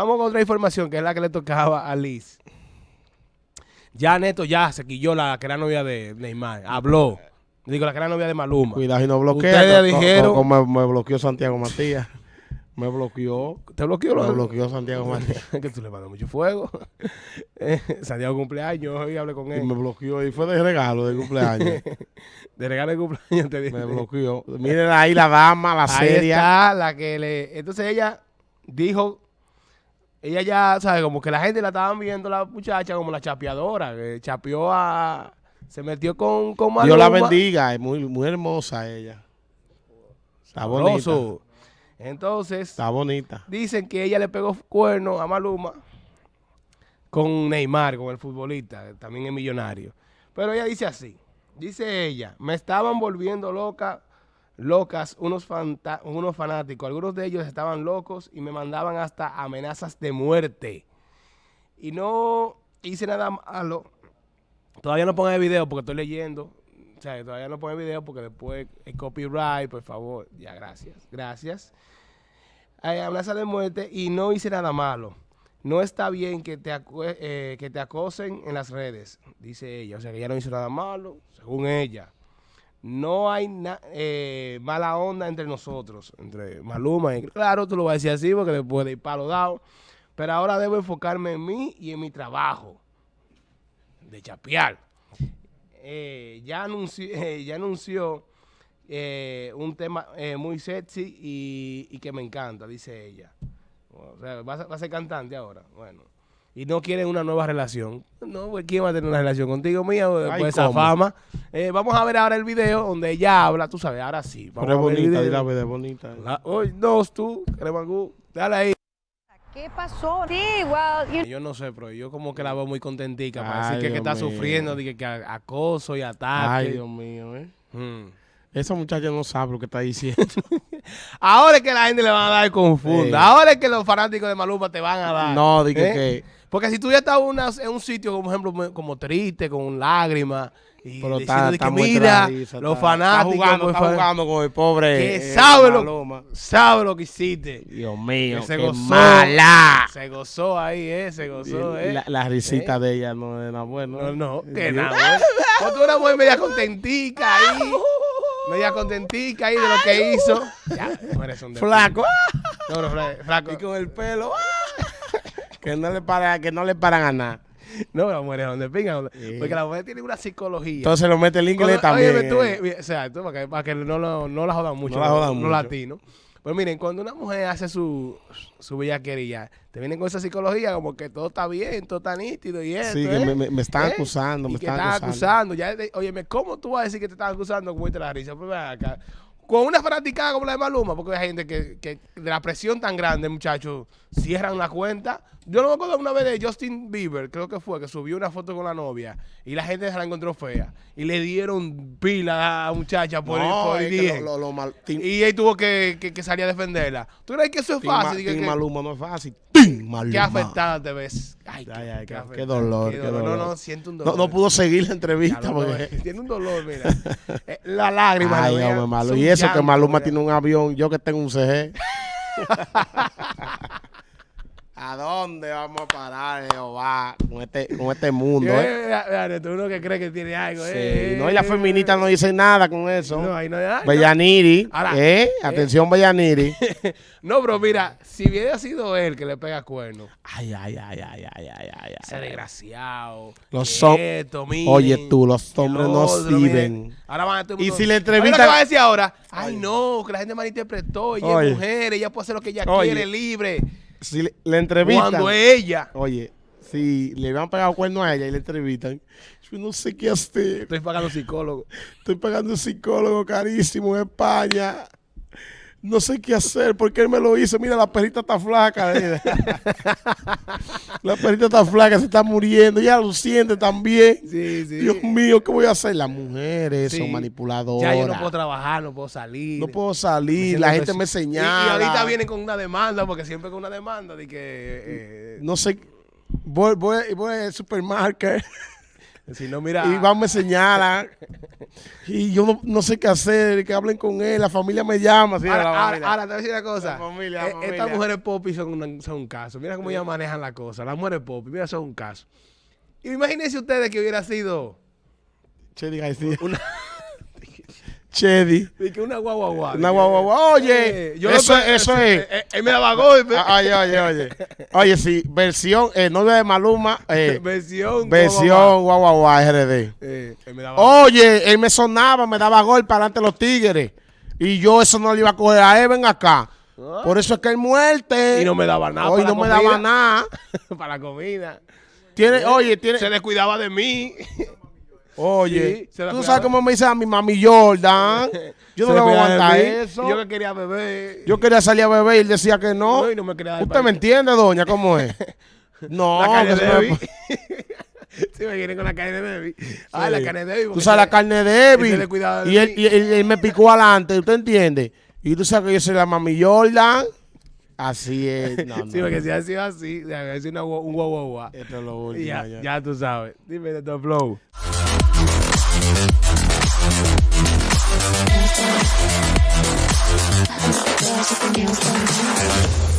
Vamos con otra información que es la que le tocaba a Liz. Ya Neto ya se quilló la que era novia de Neymar. Habló. Digo, la que era novia de Maluma. Cuidado y no bloquea. Ustedes dijeron- me, me bloqueó Santiago Matías. Me bloqueó. ¿Te bloqueó? Me lo- bloqueó Santiago Matías. que tú le mandas mucho fuego. Eh, Santiago cumpleaños, hoy hablé con Y él. me bloqueó. Y fue de regalo de cumpleaños. De regalo de cumpleaños te dije. me bloqueó. Miren ahí la dama, la Ahí seria. está la que le... Entonces ella dijo... Ella ya, ¿sabes? Como que la gente la estaban viendo la muchacha como la chapeadora. Que chapeó a... Se metió con, con Dios la Maluma. bendiga. Es muy, muy hermosa ella. Está bonita. Sabroso. Entonces, Está bonita. dicen que ella le pegó cuerno a Maluma con Neymar, con el futbolista, que también es millonario. Pero ella dice así, dice ella, me estaban volviendo loca, locas unos, fanáticos, algunos de ellos estaban locos y me mandaban hasta amenazas de muerte. Y no hice nada malo. Todavía no pongan el video porque estoy leyendo. O sea, todavía no pongan el video porque después el copyright, por favor. Ya, gracias. Gracias. Eh, amenaza de muerte y no hice nada malo. No está bien que te, eh, que te acosen en las redes, dice ella. O sea, que ella no hizo nada malo, según ella. No hay eh, mala onda entre nosotros, entre Maluma y... Claro, tú lo vas a decir así porque después de ir palo dado. Pero ahora debo enfocarme en mí y en mi trabajo de chapear. Eh, ya anunció, eh, anunció eh, un tema eh, muy sexy y, que me encanta, dice ella. O sea, va a ser cantante ahora. Bueno. Y no quieren una nueva relación. No, pues ¿quién va a tener una relación contigo mía después Ay, de esa ¿cómo? fama? Eh, vamos a ver ahora el video donde ella habla, tú sabes, ahora sí. Vamos Pero es a ver el bonita, dile la verdad, es bonita. La- Oye, no, tú, Cremangú, dale ahí. ¿Qué pasó? Sí, well, you Yo no sé, pero yo como que la veo muy contentica. Parece que, que está mío. sufriendo, de que, que acoso y ataque. Ay, Dios mío, ¿eh? Mm. Esa muchacha no sabe lo que está diciendo. Ahora es que la gente le van a dar confunda. Sí. Ahora es que los fanáticos de Maluma te van a dar. no, dije ¿Eh? que... Porque si tú ya estás una- en un sitio, como ejemplo, como triste, con lágrimas, y Pero está, que mira, los fanáticos Está jugando, pues, está fa- jugando con el pobre que eh, sabe lo, Maluma. sabe lo que hiciste. Dios mío, Que se qué gozó. mala. Se gozó ahí, eh, se gozó, eh. La, la risita de ella no era buena. No, no, que nada. Cuando tú eras muy media contentica ahí, media contentica ahí de lo que hizo. Ya, no eres un Flaco. No, flaco. Y con el pelo. que no le para, que no le paran a nada. No, las mujeres donde pingan. donde- Sí. Porque la mujer tiene una psicología. Entonces lo mete el inglés Cuando- también. óyeme, tú o sea, tú, para que, para que no, lo- no la jodan mucho, No la jodan mucho. latinos. Pues miren, cuando una mujer hace su, su bellaquería, te vienen con esa psicología como que todo está bien, todo está nítido y eso. Sí, que me, me- me están acusando, ¿Eh? Y me que están están acusando. acusando. Ya, de- óyeme, ¿cómo tú vas a decir que te están acusando con la risa? Pues acá. Con una fanaticada como la de Maluma, porque hay gente que, que de la presión tan grande, muchachos, cierran la cuenta. Yo no me acuerdo una vez de Justin Bieber, creo que fue, que subió una foto con la novia y la gente se la encontró fea. Y le dieron pila a la muchacha por, No, por es que DM. lo- lo- lo mal- Tim- Y él tuvo que, que- que salir a defenderla. ¿Tú crees que eso es fácil? Tim que- Maluma no es fácil. Tim Maluma. Qué afectada te ves. Ay, Ay, ay, qué- qué dolor, qué No, dolor. no, siento un dolor. no pudo seguir la entrevista porque... tiene un dolor, mira. Eh, la lágrima. Ay, hombre, malo. son Y eso que Maluma mira. tiene un avión, yo que tengo un CG. ¿A dónde vamos a parar, Jehová, con este, con este mundo? eh? Eh, Neto, uno que cree que tiene algo. Sí, eh, no, y las feministas no dicen nada con eso. No, ahí no hay nada. Bellaniri, Ahora, ¿eh? Atención, Bellaniri. No, pero mira, si hubiera sido él que le pega cuerno, Ay, ay, ay, ay, ay, ay, ay, ese desgraciado. Los hom- esto, miren, Oye, tú, los hombres no sirven. Ahora van a todo el Y si le entrevistan- que va a decir ahora? Ay, no, que la gente malinterpretó. Ella Oye. es mujer, ella puede hacer lo que ella Oye. quiere, libre. Si le, le entrevistan. Cuando es ella. Oye, si le habían pegado cuerno a ella y le entrevistan, yo no sé qué hacer. Estoy pagando psicólogo. Estoy pagando un psicólogo carísimo en España. No sé qué hacer porque él me lo hizo. Mira, la perrita está flaca. la perrita está flaca, se está muriendo. Ya lo siente también. Sí, sí. Dios mío, ¿qué voy a hacer? Las mujeres Sí. son manipuladoras. Ya yo no puedo trabajar, no puedo salir. No puedo salir, la gente me señala. y ahorita vienen con una demanda, porque siempre con una demanda de que... eh, No sé, voy, voy, voy al supermercado. Si no, mira. Y van, me señalan. y yo no, no sé qué hacer, que hablen con él. La familia me llama. así, Ahora, la ahora, familia. ahora te voy a decir una cosa. La familia, la Eh, familia. Estas mujeres popi son, una- son un caso. Mira cómo ellas manejan la cosa. Las mujeres popi, mira, son un caso. Y imagínense ustedes que hubiera sido Chedi García. una, Chedi. una guagua guagua. Una guagua guagua. Oye, yo eso, lo- eso es. eh, Él me daba golpe. Ah, Oye, oye, oye. Oye, sí, versión, eh, novia de Maluma, eh, versión. versión guau RD. Eh, él me daba Oye, él me sonaba, me daba gol para ante los tigres. Y yo eso no le iba a coger a él, ven acá. Ah. Por eso es que él muerte. Y no me daba nada Hoy para no la me comida. daba nada. para la comida. Tiene, oye, tiene. Se descuidaba de mí. Oye, Sí, tú sabes cómo me dice a mi mami Jordan. Yo no le voy a aguantar eso. Yo que quería beber. Yo quería salir a beber y él decía que no. No, y no me quería ¿Usted me entiende, doña? ¿Cómo es? No, La carne de no Debbie. Sí, me vienen con la carne de Debbie. Ah, la carne de Debbie. Tú sabes la carne de Y él, y él- él me picó adelante, ¿usted entiende? Y tú sabes que yo soy la mami Jordan. Así es. No, no. Sí, porque si ha sido así, haber sido una un guau guau guau. Esto es lo último. Ya, ya. ya tú sabes. Dime de tu flow. There's something else going on.